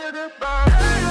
you goodbye.